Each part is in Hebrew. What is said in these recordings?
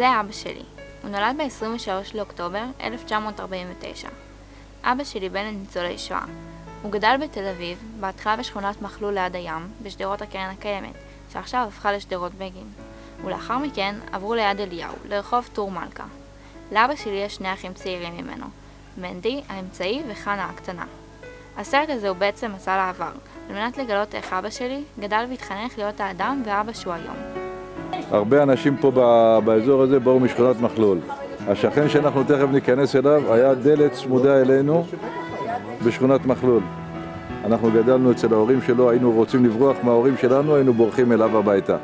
זה אבא שלי. הוא נולד ב-23 לאוקטובר 1949. אבא שלי בן לניצולי שואה. הוא גדל בתל אביב, בהתחלה בשכונת מחלול ליד הים, בשדרות הקרן הקיימת, שעכשיו הפכה לשדרות בגין. ולאחר מכן עברו ליד אליהו, לרחוב טור מלכה. לאבא שלי יש שני אחים צעירים ממנו, מנדי האמצעי וחנה הקטנה. הסרט הזה הוא בעצם מסע לעבר, על מנת לגלות איך אבא שלי גדל והתחנך להיות האדם ואבא שהוא היום. הרבה אנשים פה באזור הזה באו משכונת מחלול. השכן שאנחנו תכף ניכנס אליו היה דלת צמודה אלינו בשכונת מחלול. אנחנו גדלנו אצל ההורים שלו, היינו רוצים לברוח מההורים שלנו, היינו בורחים אליו הביתה.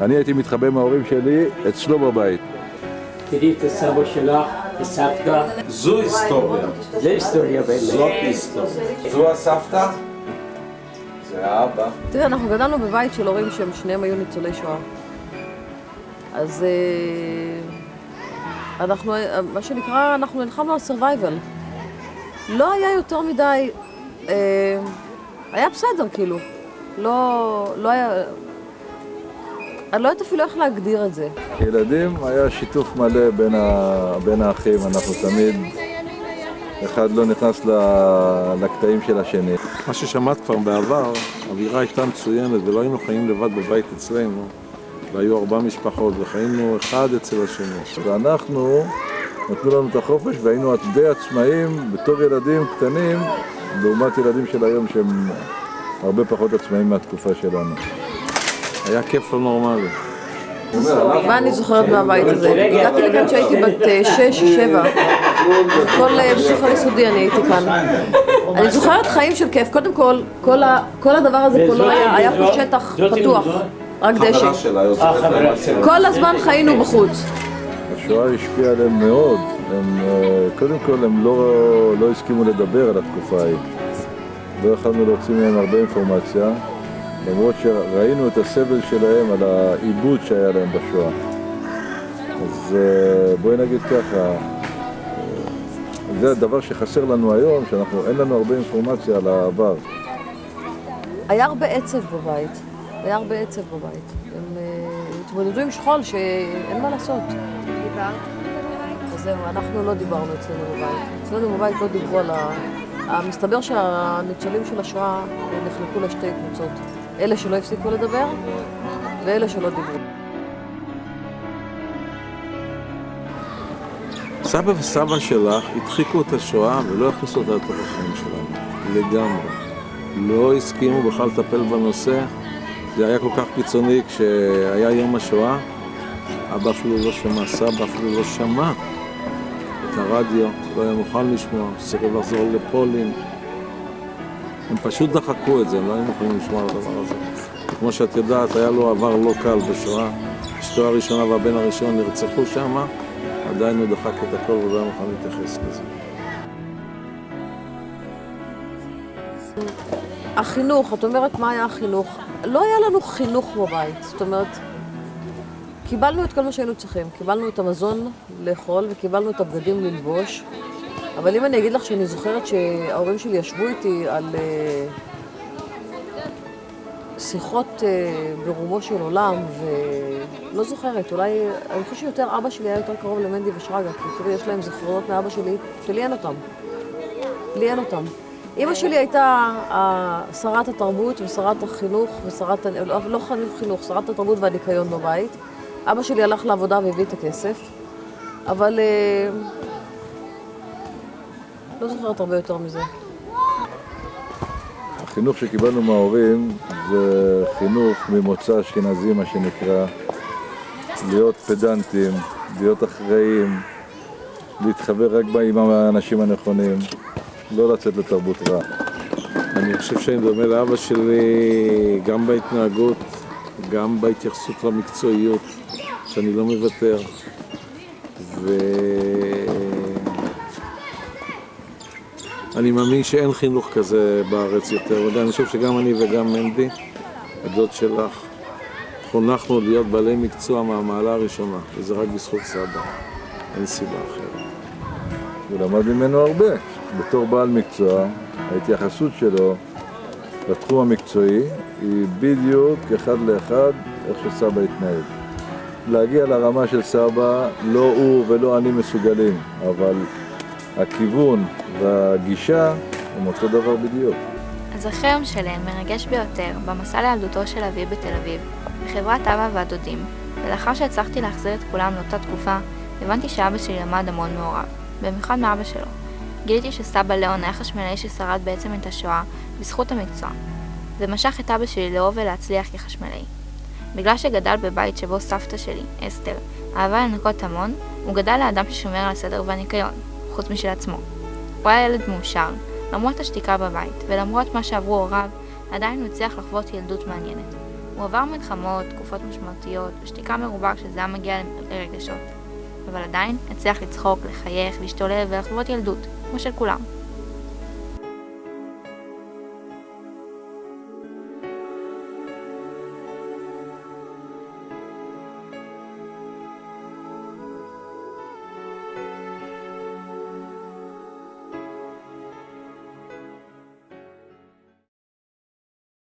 אני הייתי מתחבא מההורים שלי אצלו בבית. תראי את הסבא שלך, הסבתא. זו היסטוריה. זה היסטוריה באמת. זאת היסטוריה. זו הסבתא, זה האבא. תראה, אנחנו גדלנו בבית של הורים שהם שניהם היו ניצולי שואה. אז אה, אנחנו, מה שנקרא, אנחנו נלחמנו על survival. לא היה יותר מדי, אה, היה בסדר כאילו. לא, לא היה, אני לא יודעת אפילו איך להגדיר את זה. כילדים היה שיתוף מלא בין, ה... בין האחים, אנחנו תמיד, אחד לא נכנס ל... לקטעים של השני. מה ששמעת כבר בעבר, האווירה הייתה מצוינת ולא היינו חיים לבד בבית אצלנו. והיו ארבע משפחות וחיינו אחד אצל השני. ואנחנו, נתנו לנו את החופש והיינו די עצמאים בתור ילדים קטנים, לעומת ילדים של היום שהם הרבה פחות עצמאים מהתקופה שלנו. היה כיף לא נורמלי. מה אני זוכרת מהבית הזה? הגעתי לכאן כשהייתי בת אה, שש, שבע. כל בית ספר יסודי אני הייתי כאן. אני זוכרת חיים של כיף. קודם כל, כל הדבר הזה פה לא היה, היה פה שטח פתוח, רק דשא. שלה. כל הזמן חיינו בחוץ. השואה השפיעה עליהם מאוד. הם, אה, קודם כל, הם לא, לא הסכימו לדבר על התקופה ההיא. לא יכולנו להוציא מהם הרבה אינפורמציה, למרות שראינו את הסבל שלהם על העיבוד שהיה להם בשואה. אז אה, בואי נגיד ככה, אה, זה הדבר שחסר לנו היום, שאנחנו, אין לנו הרבה אינפורמציה על העבר. היה הרבה עצב בבית. היה הרבה עצב בבית. הם אה, התמודדו עם שכול שאין מה לעשות. אז זהו, אנחנו לא דיברנו אצלנו בבית. אצלנו בבית לא דיברו על ה... מסתבר שהניצולים של השואה נחלקו לשתי קבוצות. אלה שלא הפסיקו לדבר, ואלה שלא דיברו. סבא וסבא שלך הדחיקו את השואה ולא הכניסו אותה לתוך החיים שלנו, לגמרי. לא הסכימו בכלל לטפל בנושא. זה היה כל כך קיצוני כשהיה יום השואה, אבא אפילו לא שמע, סבא אפילו לא שמע את הרדיו, לא היה מוכן לשמוע, סירב לחזור לפולין. הם פשוט דחקו את זה, הם לא היו מוכנים לשמוע על הדבר הזה. כמו שאת יודעת, היה לו עבר לא קל בשואה. אשתו הראשונה והבן הראשון נרצחו שם, עדיין הוא דחק את הכל ולא היה מוכן להתייחס לזה. החינוך, את אומרת מה היה החינוך? לא היה לנו חינוך בבית, זאת אומרת, קיבלנו את כל מה שהיינו צריכים. קיבלנו את המזון לאכול וקיבלנו את הבגדים ללבוש, אבל אם אני אגיד לך שאני זוכרת שההורים שלי ישבו איתי על אה, שיחות אה, ברומו של עולם, ולא זוכרת, אולי, אני חושבת שיותר אבא שלי היה יותר קרוב למנדי ושרגא, כי תראי, יש להם זיכרונות מאבא שלי, שלי אין אותם. לי אין אותם. אימא שלי הייתה אה, שרת התרבות ושרת החינוך ושרת, לא, לא חינוך, חינוך, שרת התרבות והניקיון בבית. אבא שלי הלך לעבודה והביא את הכסף, אבל אה, לא זוכרת הרבה יותר מזה. החינוך שקיבלנו מההורים זה חינוך ממוצא אשכנזי, מה שנקרא, להיות פדנטים, להיות אחראים, להתחבר רק עם האנשים הנכונים, לא לצאת לתרבות רע. אני חושב שאני דומה לאבא שלי גם בהתנהגות, גם בהתייחסות למקצועיות, שאני לא מוותר. ואני מאמין שאין חינוך כזה בארץ יותר. ואני חושב שגם אני וגם מנדי, הדוד שלך, חונכנו להיות בעלי מקצוע מהמעלה הראשונה, וזה רק בזכות סבא, אין סיבה אחרת. הוא למד ממנו הרבה. בתור בעל מקצוע, ההתייחסות שלו לתחום המקצועי היא בדיוק אחד לאחד איך שסבא התנהג. להגיע לרמה של סבא, לא הוא ולא אני מסוגלים, אבל הכיוון והגישה הם אותו דבר בדיוק. הזכר יום שלם מרגש ביותר במסע לילדותו של אבי בתל אביב, בחברת אבא והדודים, ולאחר שהצלחתי להחזיר את כולם לאותה תקופה, הבנתי שאבא שלי למד המון מעורב, במיוחד מאבא שלו. גיליתי שסבא ליאון היה חשמלאי ששרד בעצם את השואה בזכות המקצוע, ומשך את אבא שלי לאהוב ולהצליח כחשמלאי. בגלל שגדל בבית שבו סבתא שלי, אסתר, אהבה לנקות המון, הוא גדל לאדם ששומר על הסדר והניקיון, חוץ משל עצמו. הוא היה ילד מאושר, למרות השתיקה בבית, ולמרות מה שעברו הוריו, עדיין הוא הצליח לחוות ילדות מעניינת. הוא עבר מלחמות, תקופות משמעותיות, ושתיקה מרובה כשזה היה מגיע לרגשות. אבל עדיין הצליח לצחוק, לחייך, להשתולל ולחוות ילדות, כמו של כולם.